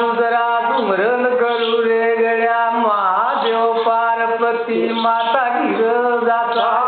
તું જરા સુમરન કરું રે ગયા મહાદેવ પાર્વતી માતા ગીર ગાતા